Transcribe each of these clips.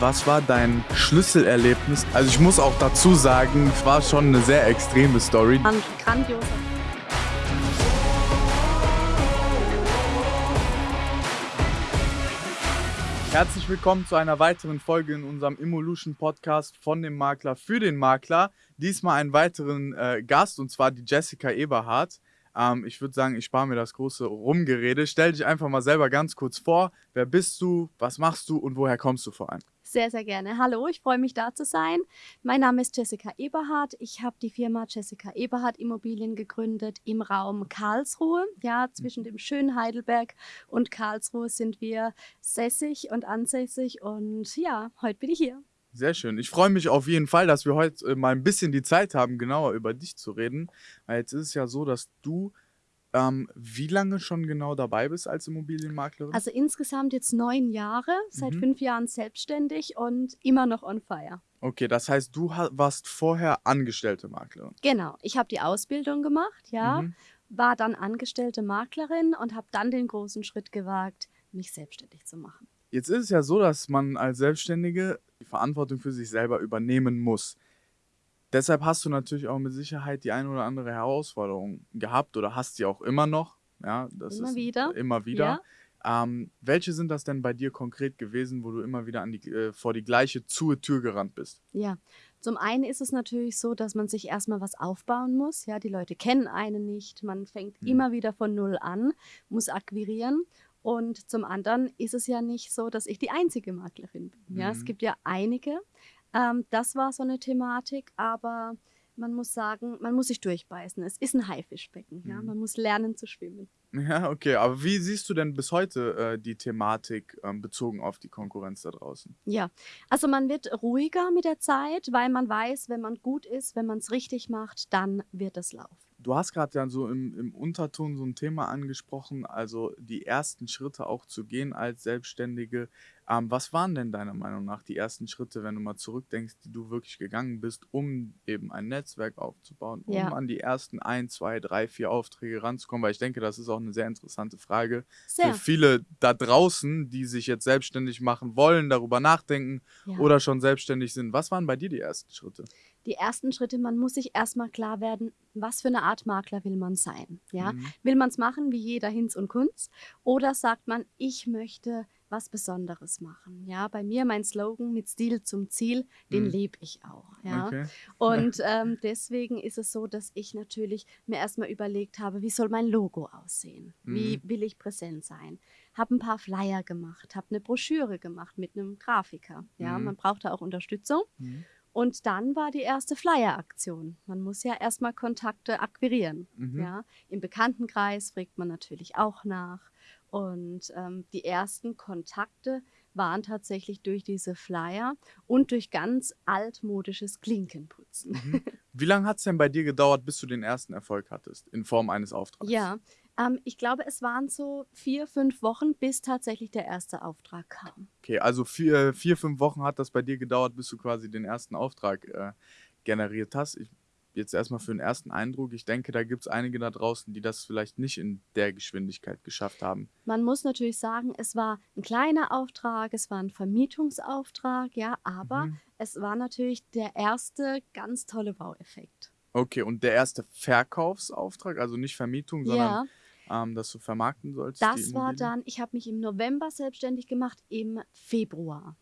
Was war dein Schlüsselerlebnis? Also ich muss auch dazu sagen, es war schon eine sehr extreme Story. Ein grandioser. Herzlich willkommen zu einer weiteren Folge in unserem Evolution Podcast von dem Makler für den Makler. Diesmal einen weiteren äh, Gast und zwar die Jessica Eberhardt. Ähm, ich würde sagen, ich spare mir das große Rumgerede. Stell dich einfach mal selber ganz kurz vor. Wer bist du? Was machst du und woher kommst du vor allem? Sehr, sehr gerne. Hallo, ich freue mich da zu sein. Mein Name ist Jessica Eberhardt. Ich habe die Firma Jessica Eberhardt Immobilien gegründet im Raum Karlsruhe. Ja, zwischen dem schönen Heidelberg und Karlsruhe sind wir sässig und ansässig. Und ja, heute bin ich hier. Sehr schön. Ich freue mich auf jeden Fall, dass wir heute äh, mal ein bisschen die Zeit haben, genauer über dich zu reden. Weil jetzt ist es ja so, dass du ähm, wie lange schon genau dabei bist als Immobilienmaklerin? Also insgesamt jetzt neun Jahre, seit Mhm. fünf Jahren selbstständig und immer noch on fire. Okay, das heißt, du warst vorher angestellte Maklerin. Genau, ich habe die Ausbildung gemacht, ja, Mhm. war dann angestellte Maklerin und habe dann den großen Schritt gewagt, mich selbstständig zu machen. Jetzt ist es ja so, dass man als Selbstständige die Verantwortung für sich selber übernehmen muss. Deshalb hast du natürlich auch mit Sicherheit die eine oder andere Herausforderung gehabt oder hast sie auch immer noch. Ja, das Immer ist wieder, Immer wieder. Ähm, welche sind das denn bei dir konkret gewesen, wo du immer wieder an die, äh, vor die gleiche zu Tür gerannt bist? Ja, zum einen ist es natürlich so, dass man sich erstmal was aufbauen muss. Ja, die Leute kennen einen nicht. Man fängt Mhm. immer wieder von Null an, muss akquirieren. Und zum anderen ist es ja nicht so, dass ich die einzige Maklerin bin. Ja, es Mhm. gibt ja einige. Ähm, das war so eine Thematik, aber man muss sagen, man muss sich durchbeißen. Es ist ein Haifischbecken. Ja, Mhm. man muss lernen zu schwimmen. Ja, okay. Aber wie siehst du denn bis heute äh, die Thematik ähm, bezogen auf die Konkurrenz da draußen? Ja, also man wird ruhiger mit der Zeit, weil man weiß, wenn man gut ist, wenn man es richtig macht, dann wird es laufen. Du hast gerade ja so im, im Unterton so ein Thema angesprochen, also die ersten Schritte auch zu gehen als Selbstständige. Ähm, was waren denn deiner Meinung nach die ersten Schritte, wenn du mal zurückdenkst, die du wirklich gegangen bist, um eben ein Netzwerk aufzubauen, um Ja. an die ersten ein, zwei, drei, vier Aufträge ranzukommen? Weil ich denke, das ist auch eine sehr interessante Frage Sehr. für viele da draußen, die sich jetzt selbstständig machen wollen, darüber nachdenken Ja. oder schon selbstständig sind. Was waren bei dir die ersten Schritte? Die ersten Schritte, man muss sich erstmal klar werden, was für eine Art Makler will man sein. Ja? Mhm. Will man es machen wie jeder Hinz und Kunz oder sagt man, ich möchte was Besonderes machen. Ja, bei mir mein Slogan mit Stil zum Ziel, den Mhm. lebe ich auch. Ja? Okay. Und ähm, deswegen ist es so, dass ich natürlich mir erstmal überlegt habe, wie soll mein Logo aussehen? Wie Mhm. will ich präsent sein? Habe ein paar Flyer gemacht, habe eine Broschüre gemacht mit einem Grafiker. Ja, Mhm. man braucht da auch Unterstützung. Und dann war die erste Flyer-Aktion. Man muss ja erstmal Kontakte akquirieren. Mhm. Ja? Im Bekanntenkreis fragt man natürlich auch nach. Und ähm, die ersten Kontakte waren tatsächlich durch diese Flyer und durch ganz altmodisches Klinkenputzen. Mhm. Wie lange hat es denn bei dir gedauert, bis du den ersten Erfolg hattest in Form eines Auftrags? Ja, ähm, ich glaube, es waren so vier, fünf Wochen, bis tatsächlich der erste Auftrag kam. Okay, also vier, vier, fünf Wochen hat das bei dir gedauert, bis du quasi den ersten Auftrag äh, generiert hast. Ich, jetzt erstmal für den ersten Eindruck. Ich denke, da gibt es einige da draußen, die das vielleicht nicht in der Geschwindigkeit geschafft haben. Man muss natürlich sagen, es war ein kleiner Auftrag, es war ein Vermietungsauftrag, ja, aber Mhm. es war natürlich der erste ganz tolle Wow-Effekt. Okay, und der erste Verkaufsauftrag, also nicht Vermietung, Ja, sondern ähm, dass du vermarkten sollst. das war dann, ich habe mich im November selbstständig gemacht, im Februar,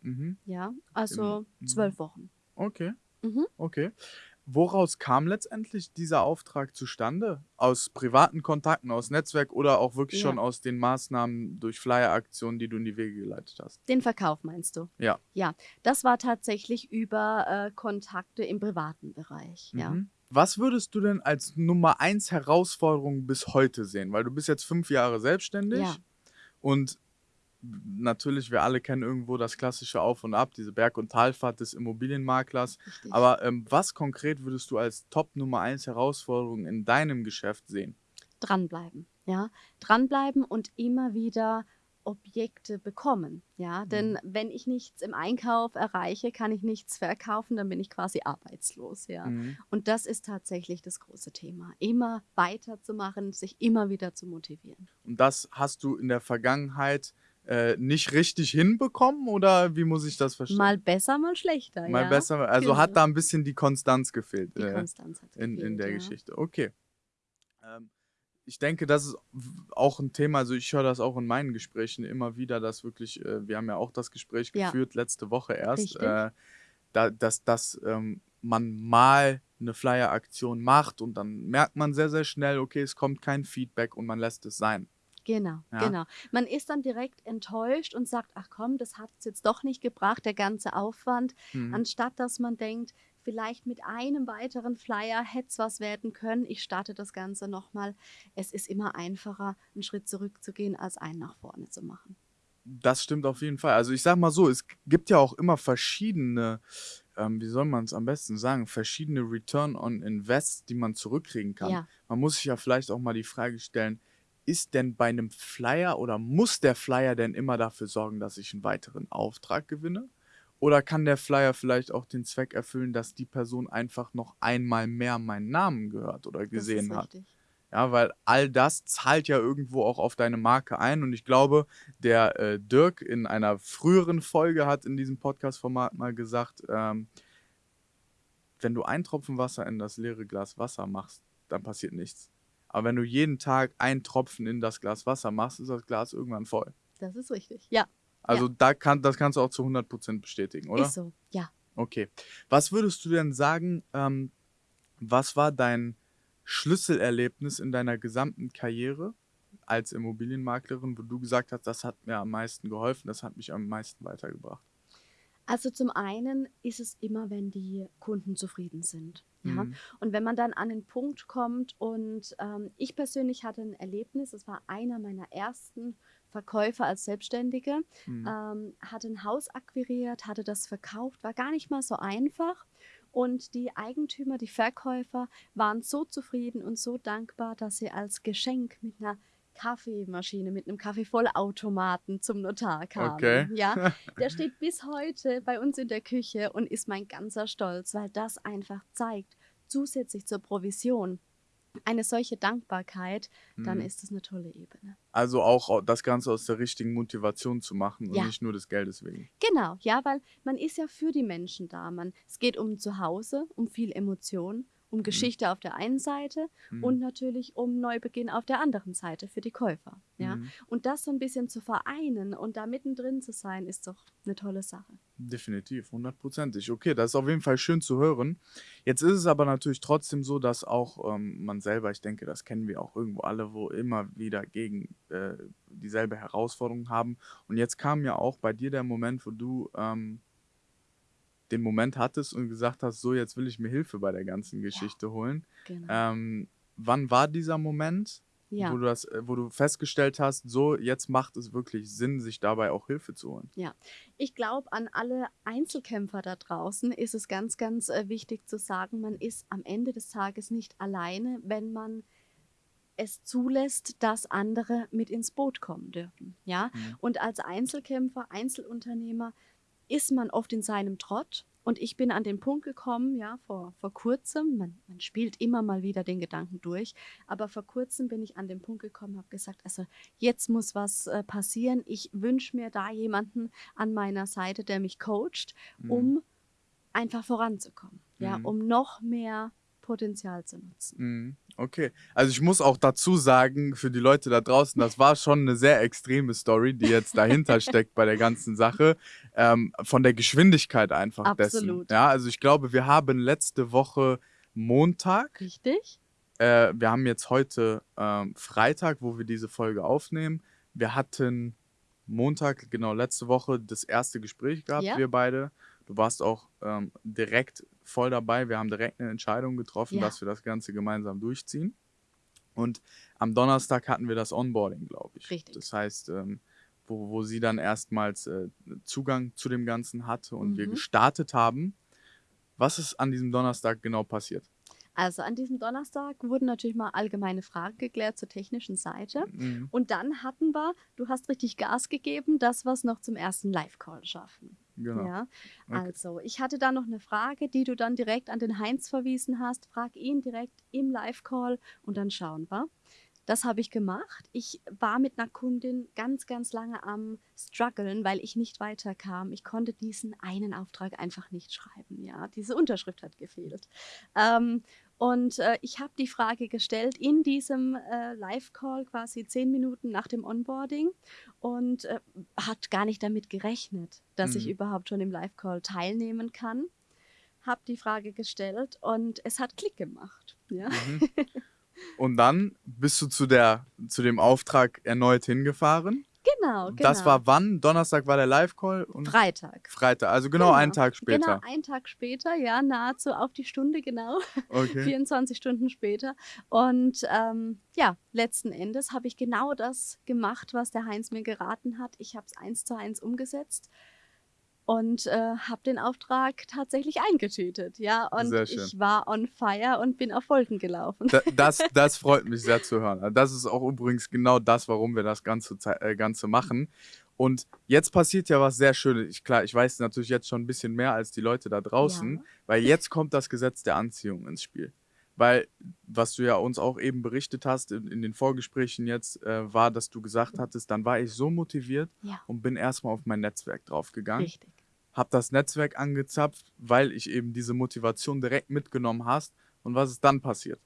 Mhm. ja, also Im- zwölf Wochen. Okay. Mhm. Okay. Woraus kam letztendlich dieser Auftrag zustande? Aus privaten Kontakten, aus Netzwerk oder auch wirklich Ja. schon aus den Maßnahmen durch Flyer-Aktionen, die du in die Wege geleitet hast? Den Verkauf meinst du? Ja. Ja, das war tatsächlich über äh, Kontakte im privaten Bereich, ja. Was würdest du denn als Nummer eins Herausforderung bis heute sehen? Weil du bist jetzt fünf Jahre selbstständig Ja. und natürlich, wir alle kennen irgendwo das klassische Auf und Ab, diese Berg- und Talfahrt des Immobilienmaklers. Richtig. Aber ähm, was konkret würdest du als Top Nummer eins Herausforderung in deinem Geschäft sehen? dranbleiben, ja, dranbleiben und immer wieder Objekte bekommen, ja, denn Mhm. wenn ich nichts im Einkauf erreiche, kann ich nichts verkaufen, dann bin ich quasi arbeitslos, ja. Mhm. Und das ist tatsächlich das große Thema, immer weiterzumachen, sich immer wieder zu motivieren. Und das hast du in der Vergangenheit äh, nicht richtig hinbekommen oder wie muss ich das verstehen? Mal besser, mal schlechter. Mal ja? besser, also Genau. hat da ein bisschen die Konstanz gefehlt Die äh, Konstanz hat in, in gefehlt, der ja. Geschichte. Okay. Ähm, ich denke, das ist auch ein Thema, also ich höre das auch in meinen Gesprächen immer wieder, dass wirklich, äh, wir haben ja auch das Gespräch Ja. geführt letzte Woche erst, äh, da, dass, dass ähm, man mal eine Flyer-Aktion macht und dann merkt man sehr, sehr schnell, okay, es kommt kein Feedback und man lässt es sein. Genau, Ja. genau. Man ist dann direkt enttäuscht und sagt, ach komm, das hat es jetzt doch nicht gebracht, der ganze Aufwand, Mhm. anstatt dass man denkt, vielleicht mit einem weiteren Flyer hätte es was werden können. Ich starte das Ganze nochmal. Es ist immer einfacher, einen Schritt zurückzugehen, als einen nach vorne zu machen. Das stimmt auf jeden Fall. Also ich sag mal so, es gibt ja auch immer verschiedene, ähm, wie soll man es am besten sagen, verschiedene Return on Invest, die man zurückkriegen kann. Ja. Man muss sich ja vielleicht auch mal die Frage stellen, ist denn bei einem Flyer oder muss der Flyer denn immer dafür sorgen, dass ich einen weiteren Auftrag gewinne? Oder kann der Flyer vielleicht auch den Zweck erfüllen, dass die Person einfach noch einmal mehr meinen Namen gehört oder Das gesehen ist hat? richtig. Ja, weil all das zahlt ja irgendwo auch auf deine Marke ein. Und ich glaube, der äh, Dirk in einer früheren Folge hat in diesem Podcast-Format mal gesagt, ähm, wenn du einen Tropfen Wasser in das leere Glas Wasser machst, dann passiert nichts. Aber wenn du jeden Tag einen Tropfen in das Glas Wasser machst, ist das Glas irgendwann voll. Das ist richtig. Ja, Also da kann, das kannst du auch zu 100% bestätigen, oder? ist so. Ja. Okay. Was würdest du denn sagen, ähm, was war dein Schlüsselerlebnis in deiner gesamten Karriere als Immobilienmaklerin, wo du gesagt hast, das hat mir am meisten geholfen, das hat mich am meisten weitergebracht? Also zum einen ist es immer, wenn die Kunden zufrieden sind. Ja? Mhm. Und wenn man dann an den Punkt kommt und ähm, ich persönlich hatte ein Erlebnis, das war einer meiner ersten Verkäufer als Selbstständige, Mhm. ähm, hatte ein Haus akquiriert, hatte das verkauft, war gar nicht mal so einfach. Und die Eigentümer, die Verkäufer waren so zufrieden und so dankbar, dass sie als Geschenk mit einer Kaffeemaschine, mit einem Kaffeevollautomaten zum Notar kamen. Okay. Ja, der steht bis heute bei uns in der Küche und ist mein ganzer Stolz, weil das einfach zeigt, zusätzlich zur Provision, eine solche Dankbarkeit, dann Mhm. ist es eine tolle Ebene. Also auch au- das Ganze aus der richtigen Motivation zu machen und Ja. nicht nur des Geldes wegen. Genau, ja, weil man ist ja für die Menschen da. Man, es geht um Zuhause, um viel Emotion, um Geschichte auf der einen Seite Mhm. und natürlich um Neubeginn auf der anderen Seite für die Käufer. Ja? Mhm. Und das so ein bisschen zu vereinen und da mittendrin zu sein, ist doch eine tolle Sache. Definitiv, hundertprozentig. Okay, das ist auf jeden Fall schön zu hören. Jetzt ist es aber natürlich trotzdem so, dass auch ähm, man selber, ich denke, das kennen wir auch irgendwo alle, wo immer wieder gegen äh, dieselbe Herausforderung haben. Und jetzt kam ja auch bei dir der Moment, wo du ähm, den Moment hattest und gesagt hast, so, jetzt will ich mir Hilfe bei der ganzen Geschichte holen. Genau. Ähm, wann war dieser Moment, ja. wo, du das, äh, wo du festgestellt hast, so, jetzt macht es wirklich Sinn, sich dabei auch Hilfe zu holen? Ich glaube, an alle Einzelkämpfer da draußen ist es ganz, ganz äh, wichtig zu sagen, man ist am Ende des Tages nicht alleine, wenn man es zulässt, dass andere mit ins Boot kommen dürfen. Ja? Mhm. Und als Einzelkämpfer, Einzelunternehmer ist man oft in seinem Trott. Und ich bin an den Punkt gekommen, ja, vor, vor kurzem, man, man spielt immer mal wieder den Gedanken durch, aber vor kurzem bin ich an den Punkt gekommen, habe gesagt, also jetzt muss was äh, passieren. Ich wünsche mir da jemanden an meiner Seite, der mich coacht, Mhm. um einfach voranzukommen, ja, Mhm. um noch mehr Potenzial zu nutzen. Mhm, Okay, also ich muss auch dazu sagen, für die Leute da draußen, das war schon eine sehr extreme Story, die jetzt dahinter steckt bei der ganzen Sache. Ähm, von der Geschwindigkeit einfach dessen. Absolut. Ja, also ich glaube, wir haben letzte Woche Montag, Richtig? äh, wir haben jetzt heute ähm, Freitag, wo wir diese Folge aufnehmen. Wir hatten Montag, genau letzte Woche, das erste Gespräch gehabt, Ja. wir beide. Du warst auch ähm, direkt voll dabei. Wir haben direkt eine Entscheidung getroffen, Ja. dass wir das Ganze gemeinsam durchziehen. Und am Donnerstag hatten wir das Onboarding, glaube ich. Richtig. Das heißt, ähm, wo, wo sie dann erstmals äh, Zugang zu dem Ganzen hatte und wir Mhm. gestartet haben. Was ist an diesem Donnerstag genau passiert? Also an diesem Donnerstag wurden natürlich mal allgemeine Fragen geklärt zur technischen Seite. Mhm. Und dann hatten wir, du hast richtig Gas gegeben, dass wir es noch zum ersten Live-Call schaffen. Genau. Ja, Okay. also ich hatte da noch eine Frage, die du dann direkt an den Heinz verwiesen hast. Frag ihn direkt im Live-Call und dann schauen wir. Das habe ich gemacht. Ich war mit einer Kundin ganz, ganz lange am struggeln, weil ich nicht weiterkam. Ich konnte diesen einen Auftrag einfach nicht schreiben. Ja, diese Unterschrift hat gefehlt. Ähm, und äh, ich habe die Frage gestellt in diesem äh, Live-Call, quasi zehn Minuten nach dem Onboarding, und äh, hat gar nicht damit gerechnet, dass mhm. ich überhaupt schon im Live-Call teilnehmen kann. Habe die Frage gestellt und es hat Klick gemacht. Ja. Mhm. Und dann bist du zu, der, zu dem Auftrag erneut hingefahren? Genau, genau. Das war wann? Donnerstag war der Live-Call? Freitag. Freitag, also genau, genau, einen Tag später. Genau, einen Tag später, ja, nahezu auf die Stunde genau. Okay. 24 Stunden später. Und ähm, ja, letzten Endes habe ich genau das gemacht, was der Heinz mir geraten hat. Ich habe es eins zu eins umgesetzt und äh, habe den Auftrag tatsächlich eingetütet, ja. Und ich war on fire und bin auf Wolken gelaufen. Da, das, das freut mich sehr zu hören. Das ist auch übrigens genau das, warum wir das Ganze, äh, Ganze machen. Und jetzt passiert ja was sehr Schönes. Ich, klar, ich weiß natürlich jetzt schon ein bisschen mehr als die Leute da draußen, ja. weil jetzt kommt das Gesetz der Anziehung ins Spiel. Weil, was du ja uns auch eben berichtet hast in, in den Vorgesprächen jetzt, äh, war, dass du gesagt hattest, dann war ich so motiviert ja. und bin erstmal auf mein Netzwerk draufgegangen. Richtig habe das Netzwerk angezapft, weil ich eben diese Motivation direkt mitgenommen hast. Und was ist dann passiert?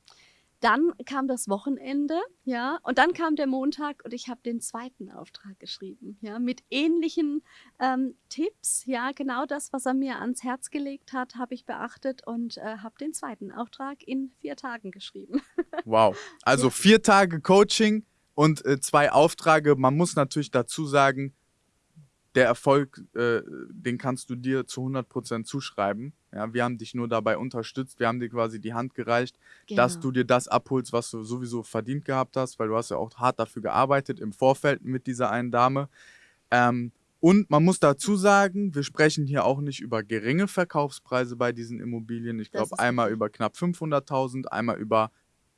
Dann kam das Wochenende, ja, und dann kam der Montag und ich habe den zweiten Auftrag geschrieben, ja, mit ähnlichen ähm, Tipps, ja, genau das, was er mir ans Herz gelegt hat, habe ich beachtet und äh, habe den zweiten Auftrag in vier Tagen geschrieben. Wow, also ja. vier Tage Coaching und äh, zwei Aufträge. Man muss natürlich dazu sagen, der Erfolg, äh, den kannst du dir zu 100% zuschreiben. Ja, wir haben dich nur dabei unterstützt, wir haben dir quasi die Hand gereicht, genau. dass du dir das abholst, was du sowieso verdient gehabt hast, weil du hast ja auch hart dafür gearbeitet im Vorfeld mit dieser einen Dame. Ähm, und man muss dazu sagen, wir sprechen hier auch nicht über geringe Verkaufspreise bei diesen Immobilien. Ich glaube, einmal richtig. über knapp 500.000, einmal über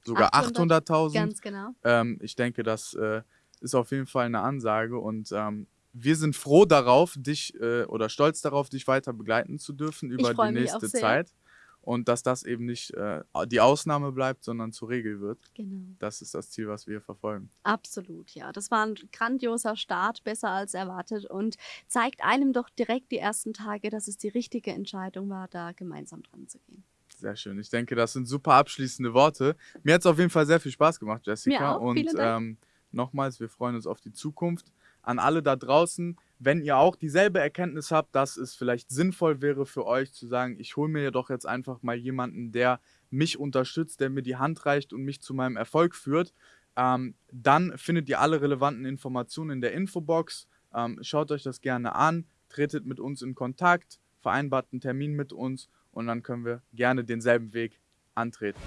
sogar 800.000. 800 ganz genau. Ähm, ich denke, das äh, ist auf jeden Fall eine Ansage und ähm, wir sind froh darauf, dich äh, oder stolz darauf, dich weiter begleiten zu dürfen über die nächste Zeit. Und dass das eben nicht äh, die Ausnahme bleibt, sondern zur Regel wird. Genau. Das ist das Ziel, was wir verfolgen. Absolut, ja. Das war ein grandioser Start, besser als erwartet und zeigt einem doch direkt die ersten Tage, dass es die richtige Entscheidung war, da gemeinsam dran zu gehen. Sehr schön. Ich denke, das sind super abschließende Worte. Mir hat es auf jeden Fall sehr viel Spaß gemacht, Jessica. Mir auch. Und Vielen Dank. Ähm, nochmals, wir freuen uns auf die Zukunft an alle da draußen, wenn ihr auch dieselbe Erkenntnis habt, dass es vielleicht sinnvoll wäre für euch zu sagen, ich hole mir doch jetzt einfach mal jemanden, der mich unterstützt, der mir die Hand reicht und mich zu meinem Erfolg führt, ähm, dann findet ihr alle relevanten Informationen in der Infobox. Ähm, schaut euch das gerne an, tretet mit uns in Kontakt, vereinbart einen Termin mit uns und dann können wir gerne denselben Weg antreten.